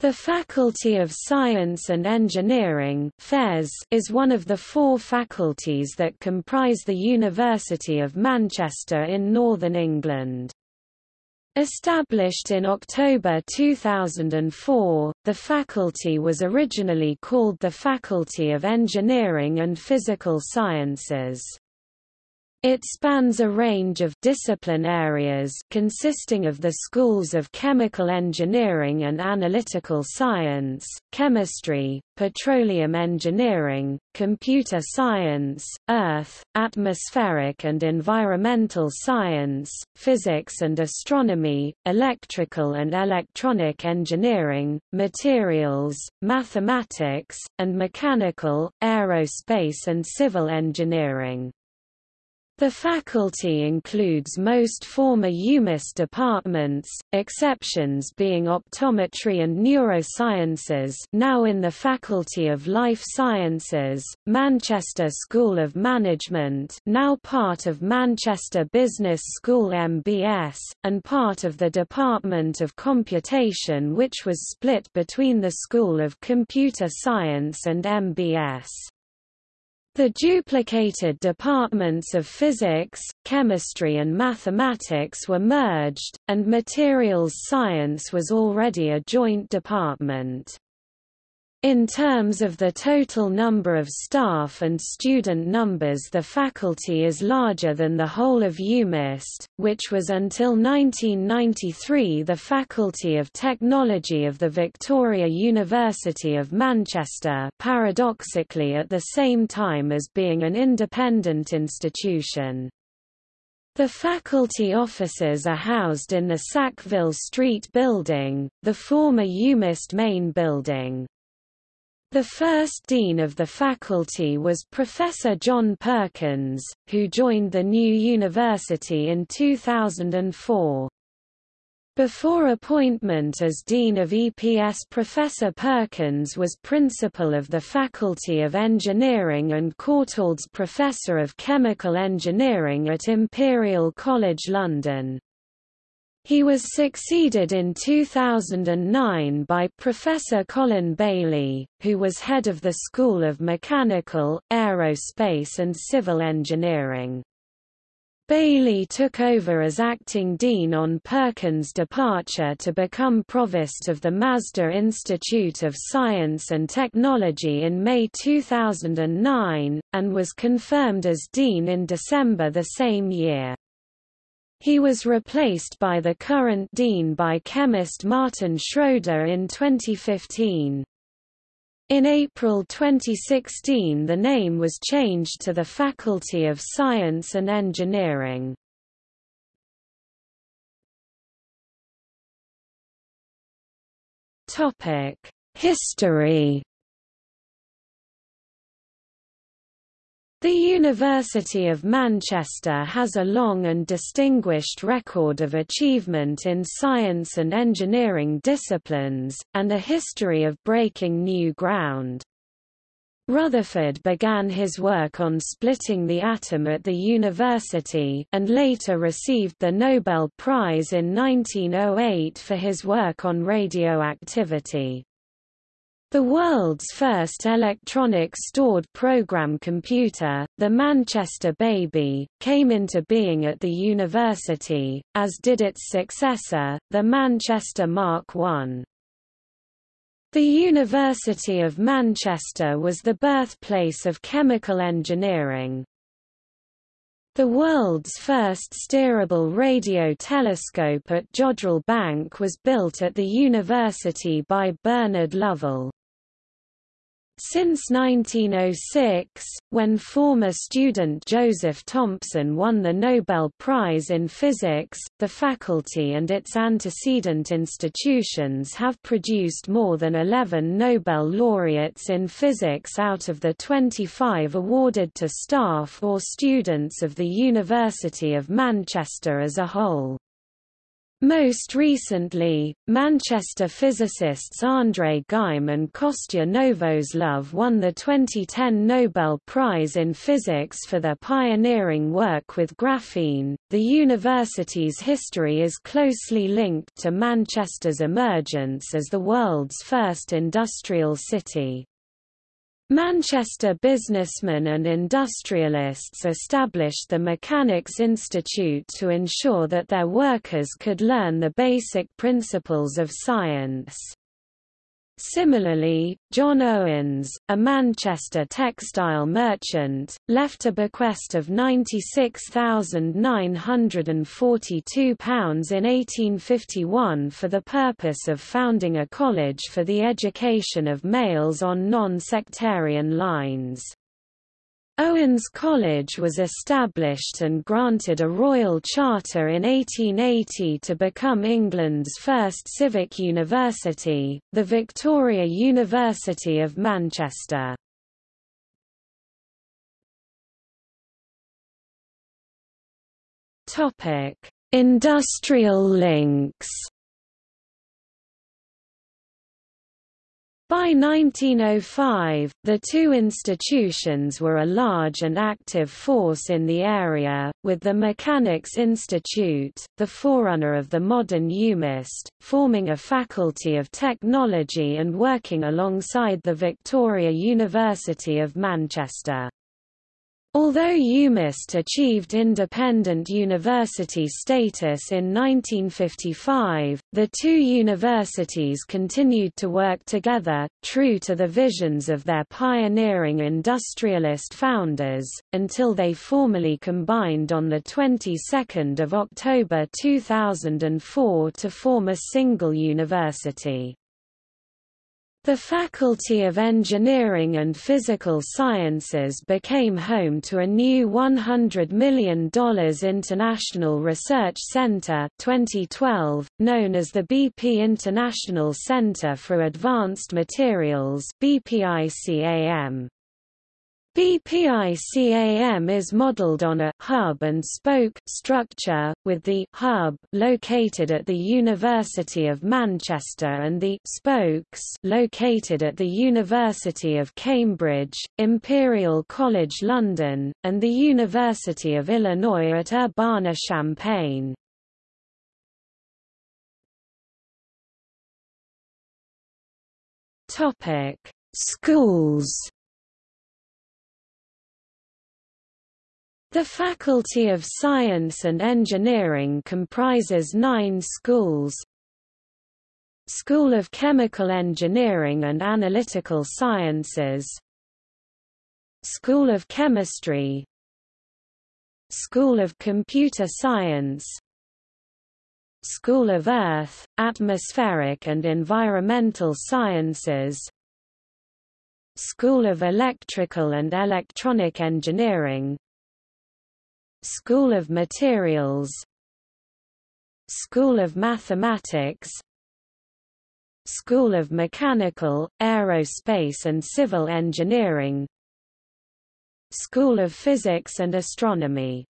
The Faculty of Science and Engineering is one of the four faculties that comprise the University of Manchester in Northern England. Established in October 2004, the faculty was originally called the Faculty of Engineering and Physical Sciences. It spans a range of discipline areas consisting of the schools of chemical engineering and analytical science, chemistry, petroleum engineering, computer science, earth, atmospheric and environmental science, physics and astronomy, electrical and electronic engineering, materials, mathematics, and mechanical, aerospace and civil engineering. The faculty includes most former UMIST departments, exceptions being optometry and neurosciences now in the Faculty of Life Sciences, Manchester School of Management now part of Manchester Business School MBS, and part of the Department of Computation which was split between the School of Computer Science and MBS. The duplicated departments of physics, chemistry and mathematics were merged, and materials science was already a joint department. In terms of the total number of staff and student numbers the faculty is larger than the whole of UMIST, which was until 1993 the Faculty of Technology of the Victoria University of Manchester paradoxically at the same time as being an independent institution. The faculty offices are housed in the Sackville Street building, the former UMIST main building. The first dean of the faculty was Professor John Perkins, who joined the new university in 2004. Before appointment as Dean of EPS Professor Perkins was Principal of the Faculty of Engineering and Courtaulds Professor of Chemical Engineering at Imperial College London. He was succeeded in 2009 by Professor Colin Bailey, who was head of the School of Mechanical, Aerospace and Civil Engineering. Bailey took over as acting dean on Perkins' departure to become provost of the Masdar Institute of Science and Technology in May 2009, and was confirmed as dean in December the same year. He was replaced by the current dean by chemist Martin Schroeder in 2015. In April 2016 the name was changed to the Faculty of Science and Engineering. History The University of Manchester has a long and distinguished record of achievement in science and engineering disciplines, and a history of breaking new ground. Rutherford began his work on splitting the atom at the university and later received the Nobel Prize in 1908 for his work on radioactivity. The world's first electronic stored program computer, the Manchester Baby, came into being at the university, as did its successor, the Manchester Mark I. The University of Manchester was the birthplace of chemical engineering. The world's first steerable radio telescope at Jodrell Bank was built at the university by Bernard Lovell. Since 1906, when former student Joseph Thomson won the Nobel Prize in Physics, the faculty and its antecedent institutions have produced more than 11 Nobel laureates in physics out of the 25 awarded to staff or students of the University of Manchester as a whole. Most recently, Manchester physicists André Geim and Kostya Novoselov won the 2010 Nobel Prize in Physics for their pioneering work with graphene. The university's history is closely linked to Manchester's emergence as the world's first industrial city. Manchester businessmen and industrialists established the Mechanics Institute to ensure that their workers could learn the basic principles of science. Similarly, John Owens, a Manchester textile merchant, left a bequest of £96,942 in 1851 for the purpose of founding a college for the education of males on non-sectarian lines. Owens College was established and granted a royal charter in 1880 to become England's first civic university, the Victoria University of Manchester. Industrial links By 1905, the two institutions were a large and active force in the area, with the Mechanics Institute, the forerunner of the modern UMIST, forming a faculty of technology and working alongside the Victoria University of Manchester. Although UMIST achieved independent university status in 1955, the two universities continued to work together, true to the visions of their pioneering industrialist founders, until they formally combined on the 22nd of October 2004 to form a single university. The Faculty of Engineering and Physical Sciences became home to a new $100 million International Research Center 2012, known as the BP International Center for Advanced Materials BPICAM. BPICAM is modeled on a hub and spoke structure, with the hub located at the University of Manchester and the spokes located at the University of Cambridge, Imperial College London, and the University of Illinois at Urbana-Champaign. Schools The Faculty of Science and Engineering comprises nine schools. School of Chemical Engineering and Analytical Sciences. School of Chemistry. School of Computer Science. School of Earth, Atmospheric and Environmental Sciences. School of Electrical and Electronic Engineering School of Materials. School of Mathematics. School of Mechanical, Aerospace and Civil Engineering. School of Physics and Astronomy